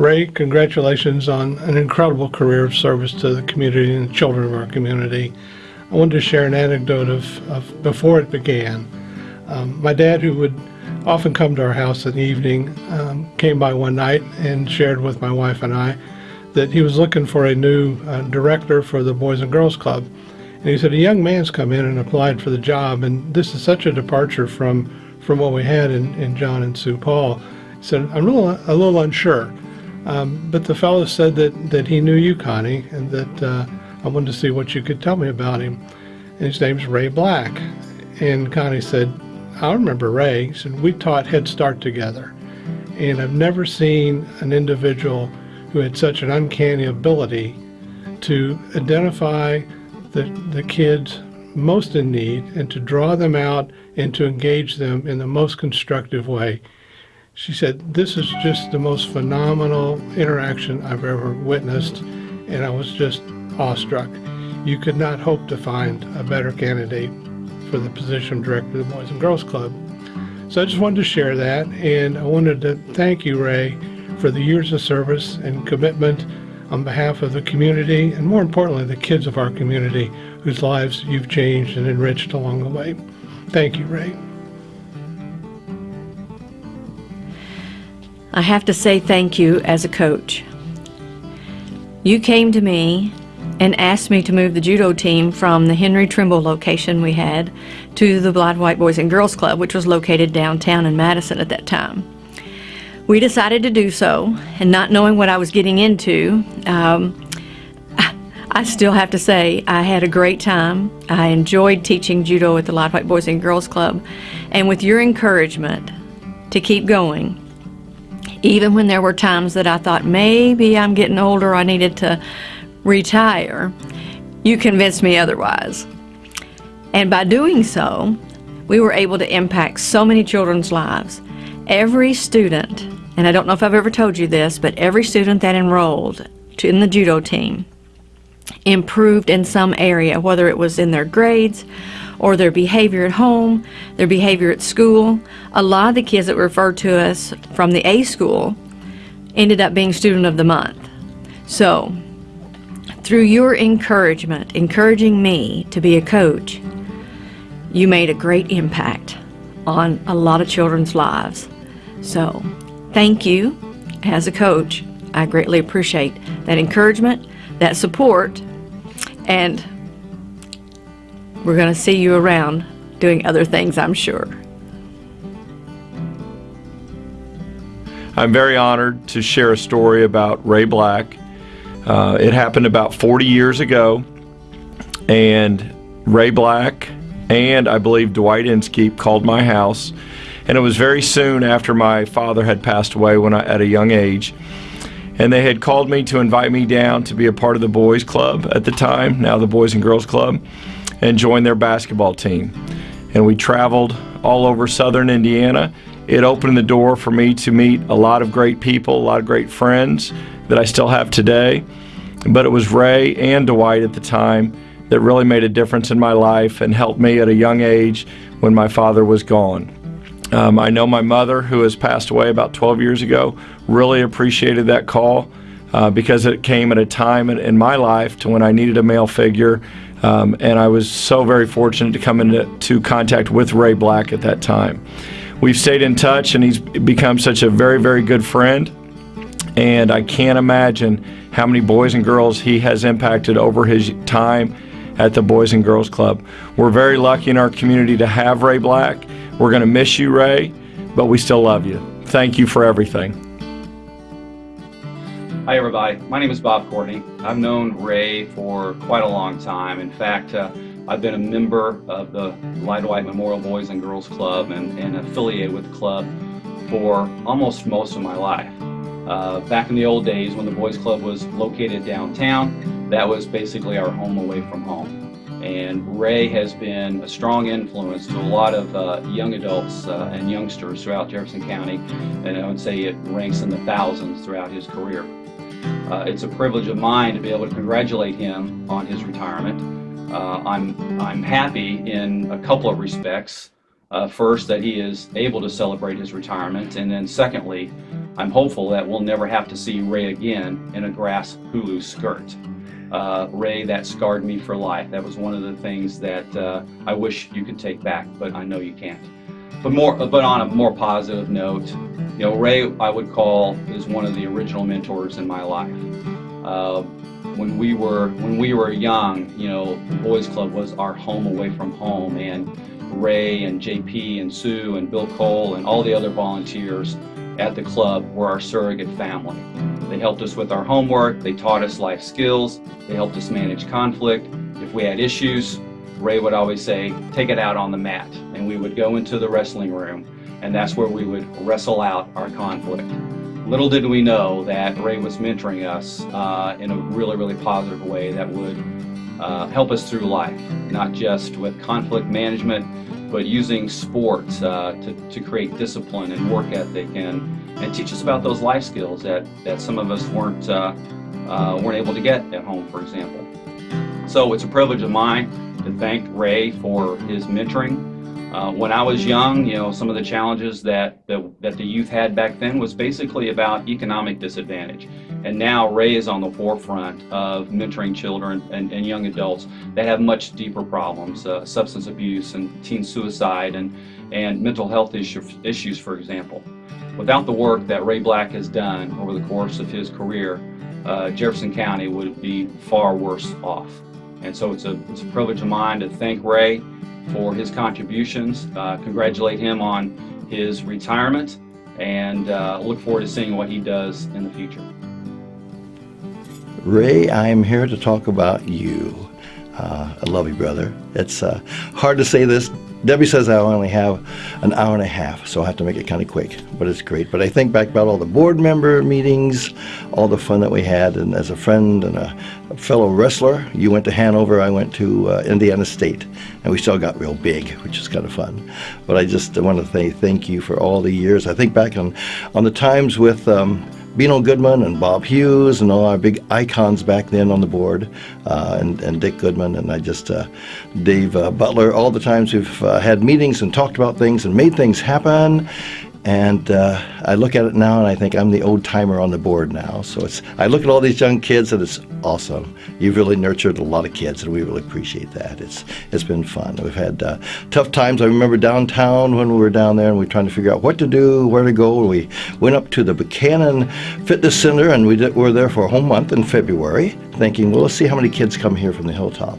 Ray, congratulations on an incredible career of service to the community and the children of our community. I wanted to share an anecdote of, of before it began. Um, my dad, who would often come to our house in the evening, um, came by one night and shared with my wife and I that he was looking for a new uh, director for the Boys and Girls Club. And he said, a young man's come in and applied for the job, and this is such a departure from, from what we had in, in John and Sue Paul. He said, I'm a little, a little unsure. Um, but the fellow said that, that he knew you, Connie, and that uh, I wanted to see what you could tell me about him. And his name's Ray Black. And Connie said, I remember Ray. He said, we taught Head Start together. And I've never seen an individual who had such an uncanny ability to identify the, the kids most in need and to draw them out and to engage them in the most constructive way. She said, this is just the most phenomenal interaction I've ever witnessed, and I was just awestruck. You could not hope to find a better candidate for the position of director of the Boys and Girls Club. So I just wanted to share that, and I wanted to thank you, Ray, for the years of service and commitment on behalf of the community, and more importantly, the kids of our community whose lives you've changed and enriched along the way. Thank you, Ray. I have to say thank you as a coach. You came to me and asked me to move the judo team from the Henry Trimble location we had to the Lide White Boys and Girls Club, which was located downtown in Madison at that time. We decided to do so, and not knowing what I was getting into, um, I still have to say I had a great time. I enjoyed teaching judo at the Lide White Boys and Girls Club, and with your encouragement to keep going, even when there were times that I thought maybe I'm getting older, I needed to retire, you convinced me otherwise. And by doing so, we were able to impact so many children's lives. Every student, and I don't know if I've ever told you this, but every student that enrolled to in the judo team improved in some area, whether it was in their grades or their behavior at home, their behavior at school. A lot of the kids that referred to us from the A school ended up being student of the month. So, through your encouragement, encouraging me to be a coach, you made a great impact on a lot of children's lives. So, thank you as a coach. I greatly appreciate that encouragement, that support, and we're going to see you around doing other things, I'm sure. I'm very honored to share a story about Ray Black. Uh, it happened about 40 years ago, and Ray Black and I believe Dwight Inskeep called my house, and it was very soon after my father had passed away when I, at a young age. And they had called me to invite me down to be a part of the boys club at the time, now the Boys and Girls Club and joined their basketball team. And we traveled all over southern Indiana. It opened the door for me to meet a lot of great people, a lot of great friends that I still have today. But it was Ray and Dwight at the time that really made a difference in my life and helped me at a young age when my father was gone. Um, I know my mother, who has passed away about 12 years ago, really appreciated that call uh, because it came at a time in, in my life to when I needed a male figure um, and I was so very fortunate to come into contact with Ray Black at that time. We've stayed in touch and he's become such a very, very good friend. And I can't imagine how many boys and girls he has impacted over his time at the Boys and Girls Club. We're very lucky in our community to have Ray Black. We're going to miss you, Ray, but we still love you. Thank you for everything. Hi everybody, my name is Bob Courtney. I've known Ray for quite a long time. In fact, uh, I've been a member of the Lide White Memorial Boys and Girls Club and, and affiliated with the club for almost most of my life. Uh, back in the old days when the Boys Club was located downtown, that was basically our home away from home. And Ray has been a strong influence to a lot of uh, young adults uh, and youngsters throughout Jefferson County, and I would say it ranks in the thousands throughout his career. Uh, it's a privilege of mine to be able to congratulate him on his retirement. Uh, I'm, I'm happy in a couple of respects. uh, first, that he is able to celebrate his retirement, and then secondly, I'm hopeful that we'll never have to see Ray again in a grass hula skirt. Uh, Ray, that scarred me for life. That was one of the things that uh, I wish you could take back, but I know you can't. But more, but on a more positive note, you know, Ray, I would call is one of the original mentors in my life. Uh, when we were when we were young, you know, the boys club was our home away from home, and Ray and JP and Sue and Bill Cole and all the other volunteers at the club were our surrogate family. They helped us with our homework, they taught us life skills, they helped us manage conflict. If we had issues, Ray would always say, take it out on the mat. And we would go into the wrestling room, and that's where we would wrestle out our conflict. Little did we know that Ray was mentoring us uh, in a really, really positive way that would uh, help us through life, not just with conflict management, but using sports uh, to, to create discipline and work ethic and, and teach us about those life skills that, that some of us weren't, uh, uh, weren't able to get at home, for example. So it's a privilege of mine to thank Ray for his mentoring. Uh, when I was young, you know, some of the challenges that, that, that the youth had back then was basically about economic disadvantage. And now Ray is on the forefront of mentoring children and, and young adults that have much deeper problems, uh, substance abuse and teen suicide and, and mental health issue, issues, for example. Without the work that Ray Black has done over the course of his career, uh, Jefferson County would be far worse off. And so it's a, it's a privilege of mine to thank Ray for his contributions, uh, congratulate him on his retirement, and uh, look forward to seeing what he does in the future. Ray, I am here to talk about you. Uh, I love you, brother. It's uh, hard to say this. Debbie says I only have an hour and a half, so I have to make it kind of quick, but it's great. But I think back about all the board member meetings, all the fun that we had, and as a friend and a, fellow wrestler, you went to Hanover, I went to uh, Indiana State, and we still got real big, which is kind of fun. But I just want to say thank you for all the years. I think back on, on the times with um, Beano Goodman and Bob Hughes and all our big icons back then on the board, uh, and, and Dick Goodman and I just, uh, Dave uh, Butler, all the times we've uh, had meetings and talked about things and made things happen. And uh, I look at it now and I think I'm the old timer on the board now. So it's I look at all these young kids and it's awesome. You've really nurtured a lot of kids and we really appreciate that. It's it's been fun. We've had uh, tough times. I remember downtown when we were down there and we were trying to figure out what to do, where to go. We went up to the Buchanan Fitness Center and we did, were there for a whole month in February, thinking, well, let's see how many kids come here from the hilltop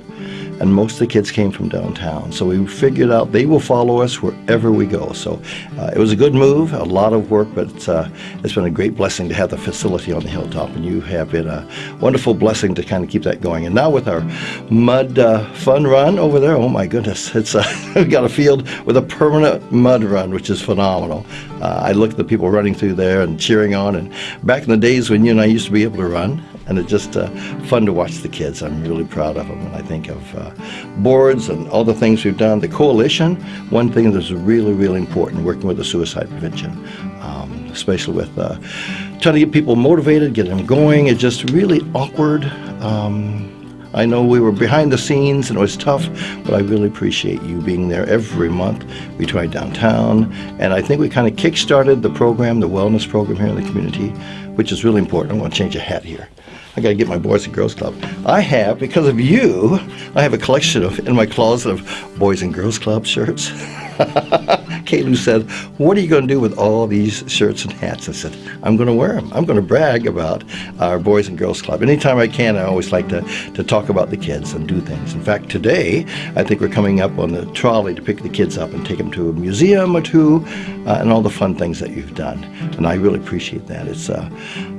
and most of the kids came from downtown. So we figured out they will follow us wherever we go. So uh, it was a good move, a lot of work, but uh, it's been a great blessing to have the facility on the hilltop, and you have been a wonderful blessing to kind of keep that going. And now with our mud uh, fun run over there, oh my goodness, it's uh, we got a field with a permanent mud run, which is phenomenal. Uh, I look at the people running through there and cheering on, and back in the days when you and I used to be able to run, and it's just uh, fun to watch the kids. I'm really proud of them, and I think of uh, boards and all the things we've done. The coalition, one thing that's really, really important, working with the suicide prevention, um, especially with uh, trying to get people motivated, get them going. It's just really awkward. Um, I know we were behind the scenes and it was tough, but I really appreciate you being there every month. We tried downtown, and I think we kind of kick-started the program, the wellness program here in the community, which is really important. I want to change a hat here. I got to get my Boys and Girls Club. I have, because of you, I have a collection of in my closet of Boys and Girls Club shirts. Kalu said, what are you going to do with all these shirts and hats? I said, I'm going to wear them. I'm going to brag about our Boys and Girls Club. Anytime I can, I always like to, to talk about the kids and do things. In fact, today, I think we're coming up on the trolley to pick the kids up and take them to a museum or two uh, and all the fun things that you've done. And I really appreciate that. It's uh,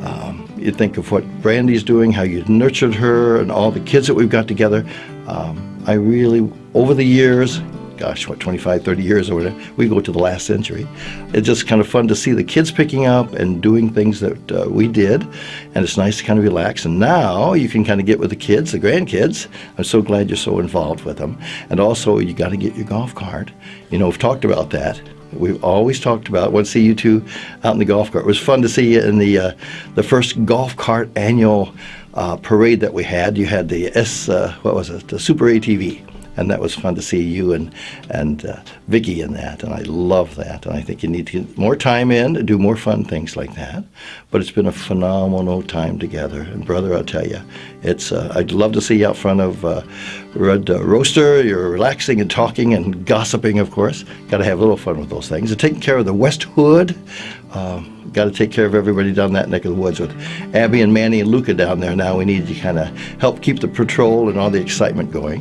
um, You think of what Brandy's doing, how you nurtured her and all the kids that we've got together. Um, I really, over the years, gosh, what, 25, 30 years or whatever, we go to the last century. It's just kind of fun to see the kids picking up and doing things that uh, we did, and it's nice to kind of relax. And now you can kind of get with the kids, the grandkids. I'm so glad you're so involved with them. And also, you got to get your golf cart. You know, we've talked about that. We've always talked about. To see you two out in the golf cart. It was fun to see you in the uh, the first golf cart annual uh, parade that we had. You had the S, uh, what was it, the Super ATV and that was fun to see you and and uh, Vicky in that, and I love that. And I think you need to get more time in to do more fun things like that. But it's been a phenomenal time together, and brother, I'll tell you, it's. Uh, I'd love to see you out front of uh, Red uh, Roaster. You're relaxing and talking and gossiping, of course. Got to have a little fun with those things. And taking care of the West Hood. Um, got to take care of everybody down that neck of the woods with Abby and Manny and Luca down there. Now we need to kind of help keep the patrol and all the excitement going.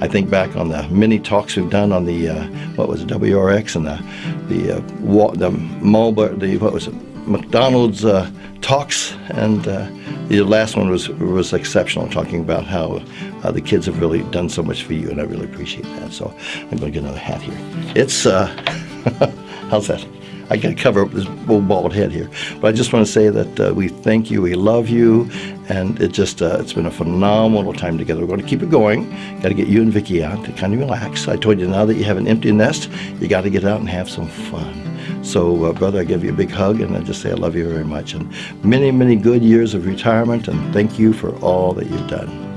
I think back on the many talks we've done on the uh, what was it WRX and the the uh, wa- the Marlboro the what was it McDonald's uh, talks and uh, the last one was was exceptional talking about how uh, the kids have really done so much for you and I really appreciate that. So I'm going to get another hat here. It's uh, how's that? I got to cover up this old bald head here. But I just want to say that uh, we thank you, we love you, and it just uh, it's been a phenomenal time together. We're going to keep it going. Got to get you and Vicky out to kind of relax. I told you now that you have an empty nest, you got to get out and have some fun. So, uh, brother, I give you a big hug and I just say I love you very much. And many, many good years of retirement, and thank you for all that you've done.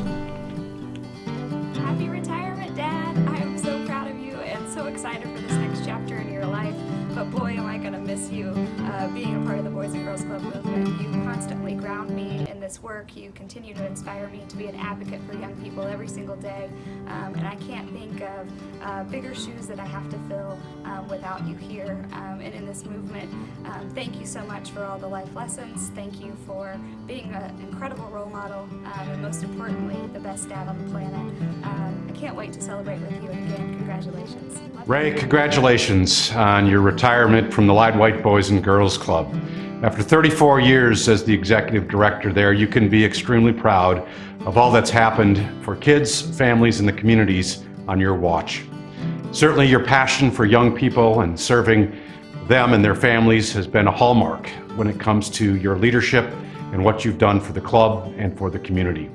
This work. You continue to inspire me to be an advocate for young people every single day. Um, and I can't think of uh, bigger shoes that I have to fill um, without you here um, and in this movement. Um, thank you so much for all the life lessons. Thank you for being an incredible role model um, and most importantly, the best dad on the planet. Um, I can't wait to celebrate with you again, congratulations. Ray, congratulations on your retirement from the Lide White Boys and Girls Club. After 34 years as the executive director there, you can be extremely proud of all that's happened for kids, families, and the communities on your watch. Certainly, your passion for young people and serving them and their families has been a hallmark when it comes to your leadership and what you've done for the club and for the community.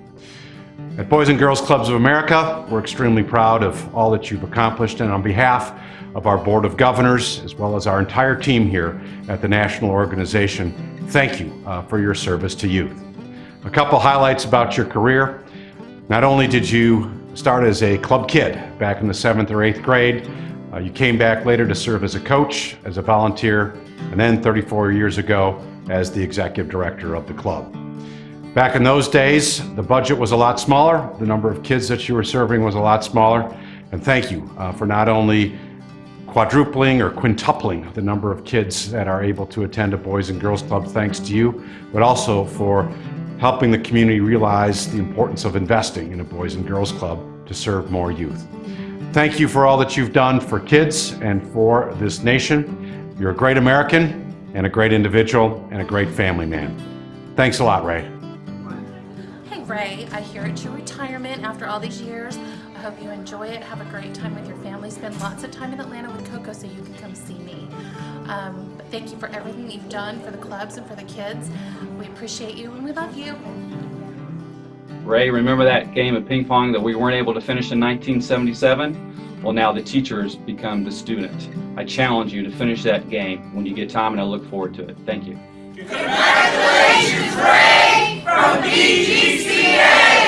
At Boys and Girls Clubs of America, we're extremely proud of all that you've accomplished, and on behalf of our Board of Governors, as well as our entire team here at the national organization, thank you uh, for your service to youth. A couple highlights about your career. Not only did you start as a club kid back in the seventh or eighth grade, uh, you came back later to serve as a coach, as a volunteer, and then 34 years ago as the executive director of the club. Back in those days, the budget was a lot smaller, the number of kids that you were serving was a lot smaller, and thank you uh, for not only quadrupling or quintupling the number of kids that are able to attend a Boys and Girls Club thanks to you, but also for helping the community realize the importance of investing in a Boys and Girls Club to serve more youth. Thank you for all that you've done for kids and for this nation. You're a great American and a great individual and a great family man. Thanks a lot, Ray. Hey Ray, I hear it's your retirement after all these years. I hope you enjoy it. Have a great time with your family. Spend lots of time in Atlanta with Coco so you can come see me. Um, but thank you for everything you've done for the clubs and for the kids. We appreciate you and we love you. Ray, remember that game of ping pong that we weren't able to finish in 1977? Well, now the teachers become the student. I challenge you to finish that game when you get time, and I look forward to it. Thank you. Congratulations, Ray, from BGCA!